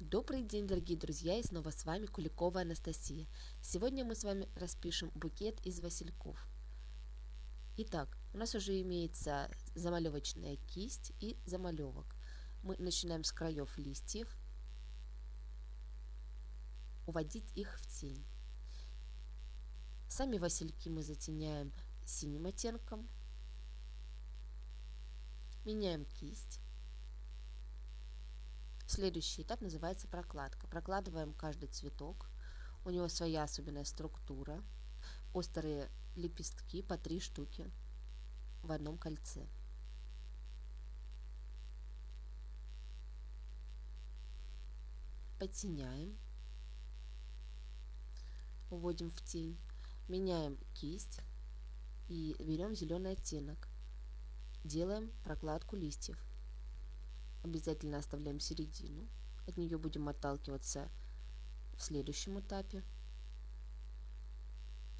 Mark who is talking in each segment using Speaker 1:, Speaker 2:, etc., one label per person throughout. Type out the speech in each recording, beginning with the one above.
Speaker 1: Добрый день, дорогие друзья, и снова с вами Куликова Анастасия. Сегодня мы с вами распишем букет из васильков. Итак, у нас уже имеется замалевочная кисть и замалевок. Мы начинаем с краев листьев, уводить их в тень. Сами васильки мы затеняем синим оттенком, меняем кисть Следующий этап называется прокладка. Прокладываем каждый цветок. У него своя особенная структура. Острые лепестки по три штуки в одном кольце. Подтеняем. Уводим в тень. Меняем кисть и берем зеленый оттенок. Делаем прокладку листьев обязательно оставляем середину. От нее будем отталкиваться в следующем этапе,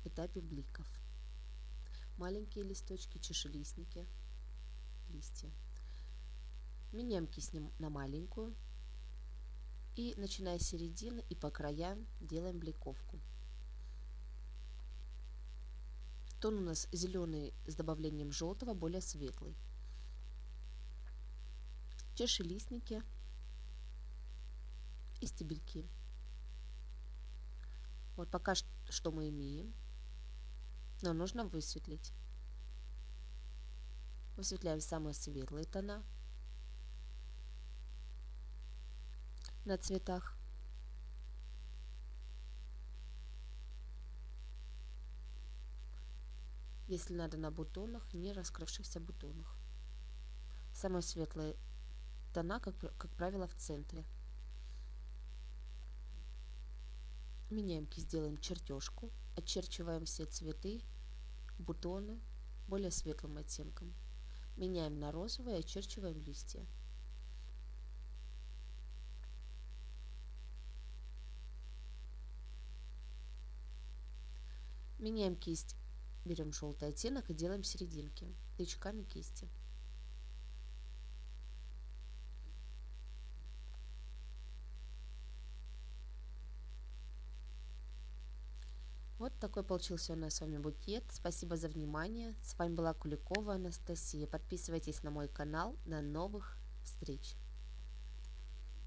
Speaker 1: этапе бликов. Маленькие листочки, чешелистники, листья. Меняем кисть на маленькую. И начиная с середины и по краям делаем бликовку. Тон у нас зеленый с добавлением желтого, более светлый чашелистники и стебельки. Вот пока что мы имеем, но нужно высветлить. Высветляем самые светлые тона на цветах. Если надо на бутонах, не раскрывшихся бутонах. Самые светлые тона, как, как правило, в центре. Меняем кисть, делаем чертежку, очерчиваем все цветы, бутоны более светлым оттенком. Меняем на розовый очерчиваем листья. Меняем кисть, берем желтый оттенок и делаем серединки тычками кисти. Вот такой получился у нас с вами букет. Спасибо за внимание. С вами была Куликова Анастасия. Подписывайтесь на мой канал. До новых встреч!